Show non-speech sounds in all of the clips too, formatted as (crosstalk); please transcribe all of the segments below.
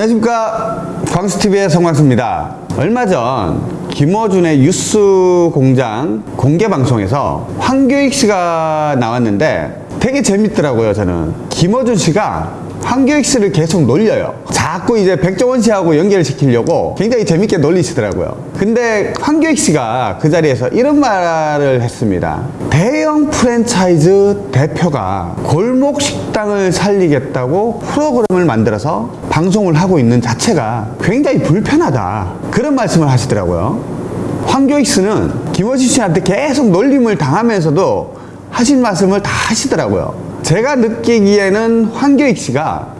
안녕하십니까. 광수TV의 성광수입니다. 얼마 전 김어준의 뉴스 공장 공개 방송에서 황교익 씨가 나왔는데 되게 재밌더라고요 저는. 김어준 씨가 황교익 씨를 계속 놀려요. 자꾸 이제 백종원 씨하고 연결 시키려고 굉장히 재밌게 놀리시더라고요. 근데 황교익 씨가 그 자리에서 이런 말을 했습니다. 대형 프랜차이즈 대표가 골목 식당을 살리겠다고 프로그램을 만들어서 방송을 하고 있는 자체가 굉장히 불편하다. 그런 말씀을 하시더라고요. 황교익 씨는 김어준 씨한테 계속 놀림을 당하면서도 하신 말씀을 다 하시더라고요 제가 느끼기에는 황교익 씨가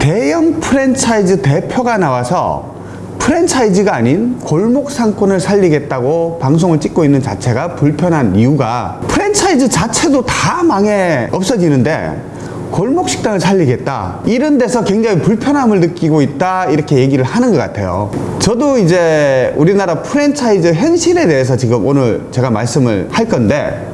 대형 프랜차이즈 대표가 나와서 프랜차이즈가 아닌 골목 상권을 살리겠다고 방송을 찍고 있는 자체가 불편한 이유가 프랜차이즈 자체도 다 망해 없어지는데 골목 식당을 살리겠다. 이런 데서 굉장히 불편함을 느끼고 있다. 이렇게 얘기를 하는 것 같아요. 저도 이제 우리나라 프랜차이즈 현실에 대해서 지금 오늘 제가 말씀을 할 건데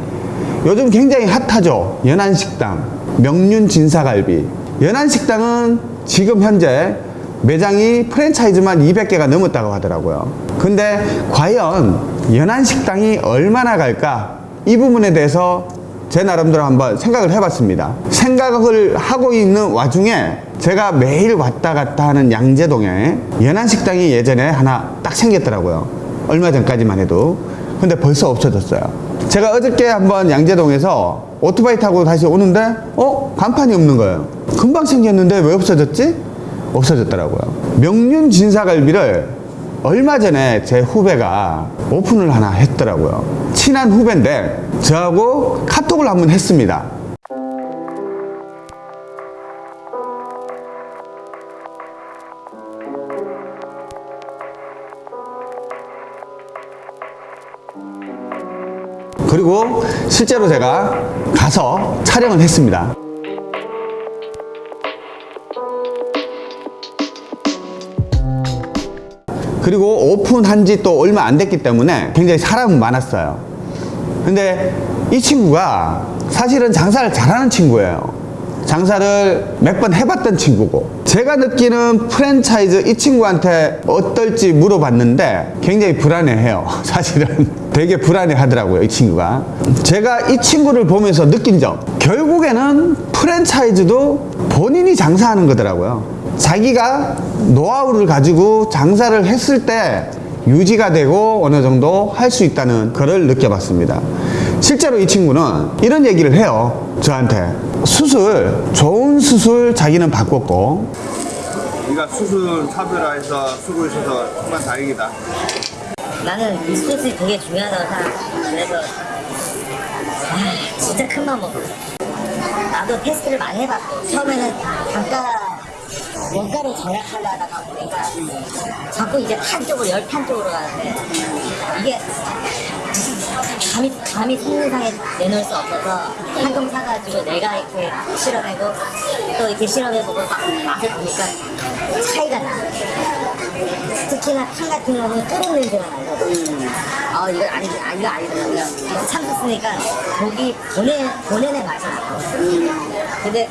요즘 굉장히 핫하죠. 연안식당 명륜 진사갈비. 연안식당은 지금 현재 매장이 프랜차이즈만 200개가 넘었다고 하더라고요. 근데 과연 연안식당이 얼마나 갈까? 이 부분에 대해서 제 나름대로 한번 생각을 해봤습니다. 생각을 하고 있는 와중에 제가 매일 왔다 갔다 하는 양재동에 연안식당이 예전에 하나 딱 생겼더라고요. 얼마 전까지만 해도. 근데 벌써 없어졌어요 제가 어저께 한번 양재동에서 오토바이 타고 다시 오는데 어? 간판이 없는 거예요 금방 생겼는데 왜 없어졌지? 없어졌더라고요 명륜 진사갈비를 얼마 전에 제 후배가 오픈을 하나 했더라고요 친한 후배인데 저하고 카톡을 한번 했습니다 그리고 실제로 제가 가서 촬영을 했습니다. 그리고 오픈한 지 또 얼마 안 됐기 때문에 굉장히 사람은 많았어요. 근데 이 친구가 사실은 장사를 잘하는 친구예요. 장사를 몇 번 해봤던 친구고. 제가 느끼는 프랜차이즈 이 친구한테 어떨지 물어봤는데 굉장히 불안해해요 (laughs) 사실은 되게 불안해 하더라고요 이 친구가. 제가 이 친구를 보면서 느낀 점. 결국에는 프랜차이즈도 본인이 장사하는 거더라고요. 자기가 노하우를 가지고 장사를 했을 때 유지가 되고 어느 정도 할 수 있다는 것을 느껴봤습니다. 실제로 이 친구는 이런 얘기를 해요 저한테. 수술 좋은 수술 자기는 바꿨고. 네가 수술 차별화해서 있어서 정말 다행이다. 나는 이 소스이 되게 중요하다고 생각해. 그래서 아, 진짜 큰 맘 먹어. 나도 테스트를 많이 해봤고 처음에는 단가 원가를 절약하려다가 보니까 자꾸 이제 판 쪽으로 열판 쪽으로 가는데 이게 감히 감히 손님상에 내놓을 수 없어서 한통 사가지고 내가 이렇게 실험해고 또 이렇게 실험해보고 막 맛을 보니까 차이가 나. 특히나 탕 같은 경우는 끓은 냄새가 나고 아 이거 아니 아 이거 아니더라고요. 참수 쓰니까 고기 보내 보내는 맛이 나고 근데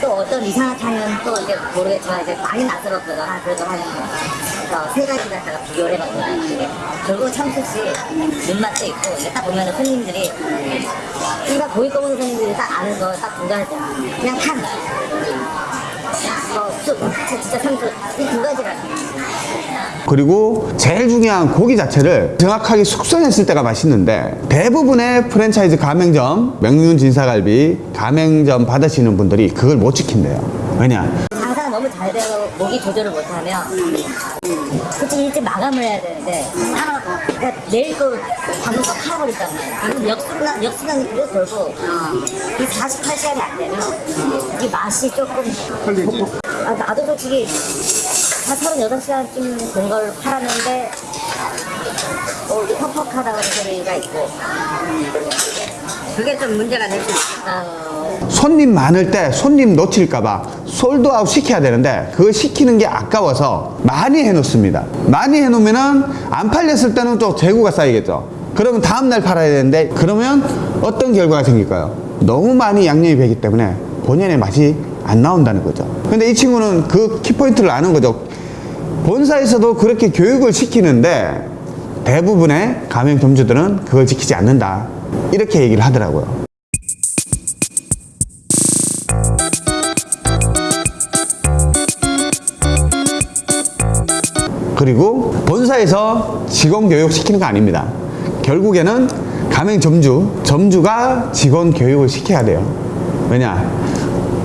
또 어떤 이상한 탕은 또 이제 모르겠지만 이제 많이 낯설었거든 아 그래도 한 그래서 세 가지 갖다가 비교를 해봤거든 결국 참수씨 눈맛도 있고 이제 딱 보면은 손님들이 일반 고기 꺼먹는 손님들이 딱 아는 거 딱 분간할 때 그냥 진짜 이두 그리고 제일 중요한 고기 자체를 정확하게 숙성했을 때가 맛있는데 대부분의 프랜차이즈 가맹점 명륜 진사갈비 가맹점 받으시는 분들이 그걸 못 지킨대요. 왜냐? 장사가 너무 잘 되고 모기 조절을 못하면 솔직히 일찍 마감을 해야 되는데 하나 그러니까 내일 거 방금 거 팔아버렸단 말이야 역순간 역순간으로 돌고 이 48시간이 안 되면 이 맛이 조금. 아, 나도 솔직히 한 36시간쯤 된 걸 팔았는데 어, 퍽퍽하다 그런 소리가 있고. 그게 좀 문제가 될 수 있겠다 손님 많을 때 손님 놓칠까봐 솔드아웃 시켜야 되는데 그거 시키는 게 아까워서 많이 해놓습니다. 많이 해놓으면 은 안 팔렸을 때는 또 재고가 쌓이겠죠. 그러면 다음날 팔아야 되는데 그러면 어떤 결과가 생길까요? 너무 많이 양념이 배기 때문에 본연의 맛이 안 나온다는 거죠. 근데 이 친구는 그 키포인트를 아는 거죠. 본사에서도 그렇게 교육을 시키는데 대부분의 가맹 점주들은 그걸 지키지 않는다. 이렇게 얘기를 하더라고요. 그리고 본사에서 직원 교육 시키는 거 아닙니다. 결국에는 가맹 점주, 점주가 직원 교육을 시켜야 돼요. 왜냐?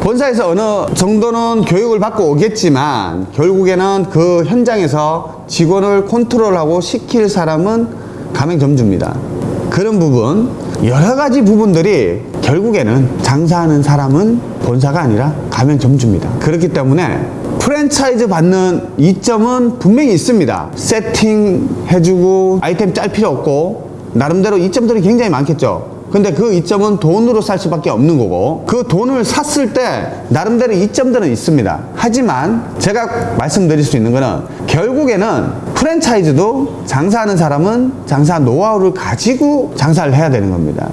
본사에서 어느 정도는 교육을 받고 오겠지만 결국에는 그 현장에서 직원을 컨트롤하고 시킬 사람은 가맹 점주입니다. 그런 부분, 여러 가지 부분들이 결국에는 장사하는 사람은 본사가 아니라 가맹 점주입니다. 그렇기 때문에 프랜차이즈 받는 이점은 분명히 있습니다. 세팅해주고 아이템 짤 필요 없고 나름대로 이점들이 굉장히 많겠죠. 근데 그 이점은 돈으로 살 수밖에 없는 거고 그 돈을 샀을 때 나름대로 이점들은 있습니다. 하지만 제가 말씀드릴 수 있는 거는 결국에는 프랜차이즈도 장사하는 사람은 장사 노하우를 가지고 장사를 해야 되는 겁니다.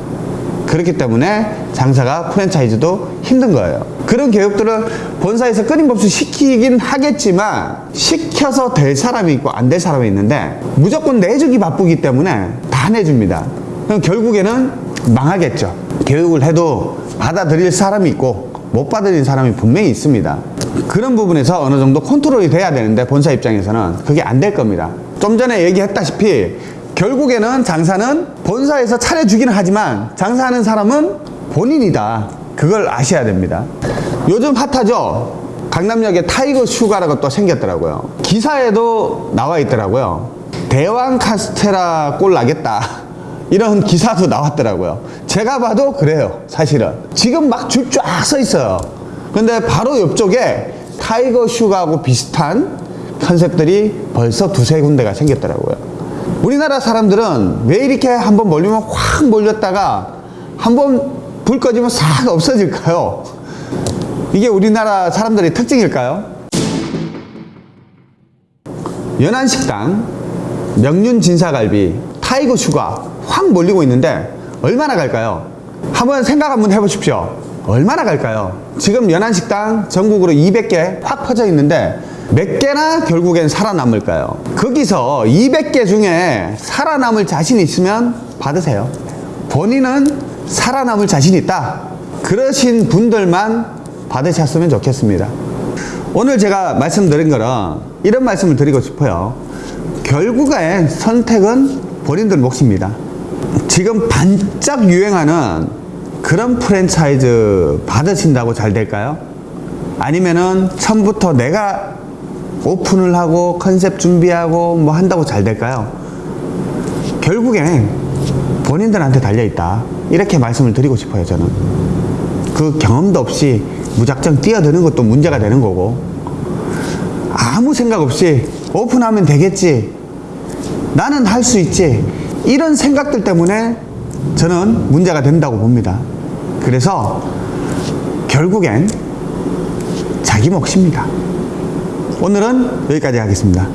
그렇기 때문에 장사가 프랜차이즈도 힘든 거예요. 그런 교육들을 본사에서 끊임없이 시키긴 하겠지만 시켜서 될 사람이 있고 안 될 사람이 있는데 무조건 내주기 바쁘기 때문에 다 내줍니다. 결국에는 망하겠죠. 교육을 해도 받아들일 사람이 있고 못 받아들일 사람이 분명히 있습니다. 그런 부분에서 어느 정도 컨트롤이 돼야 되는데 본사 입장에서는 그게 안 될 겁니다. 좀 전에 얘기했다시피 결국에는 장사는 본사에서 차려주기는 하지만 장사하는 사람은 본인이다. 그걸 아셔야 됩니다. 요즘 핫하죠? 강남역에 타이거 슈가라고 또 생겼더라고요. 기사에도 나와 있더라고요. 대왕 카스테라 꼴 나겠다. 이런 기사도 나왔더라고요. 제가 봐도 그래요. 사실은. 지금 막 줄 쫙 서 있어요. 근데 바로 옆쪽에 타이거 슈가하고 비슷한 컨셉들이 벌써 두세 군데가 생겼더라고요. 우리나라 사람들은 왜 이렇게 한번 몰리면 확 몰렸다가 한번 불 꺼지면 싹 없어질까요? 이게 우리나라 사람들의 특징일까요? 연안식당, 명륜진사갈비, 타이거 슈가 확 몰리고 있는데 얼마나 갈까요? 한번 생각 한번 해보십시오. 얼마나 갈까요? 지금 연안식당 전국으로 200개 확 퍼져 있는데 몇 개나 결국엔 살아남을까요? 거기서 200개 중에 살아남을 자신 있으면 받으세요. 본인은 살아남을 자신 있다. 그러신 분들만 받으셨으면 좋겠습니다. 오늘 제가 말씀드린 거는 이런 말씀을 드리고 싶어요. 결국엔 선택은 본인들 몫입니다. 지금 반짝 유행하는 그런 프랜차이즈 받으신다고 잘 될까요? 아니면은 처음부터 내가 오픈을 하고 컨셉 준비하고 뭐 한다고 잘 될까요? 결국엔 본인들한테 달려있다. 이렇게 말씀을 드리고 싶어요, 저는. 그 경험도 없이 무작정 뛰어드는 것도 문제가 되는 거고, 아무 생각 없이 오픈하면 되겠지. 나는 할 수 있지. 이런 생각들 때문에 저는 문제가 된다고 봅니다. 그래서 결국엔 자기 몫입니다. 오늘은 여기까지 하겠습니다.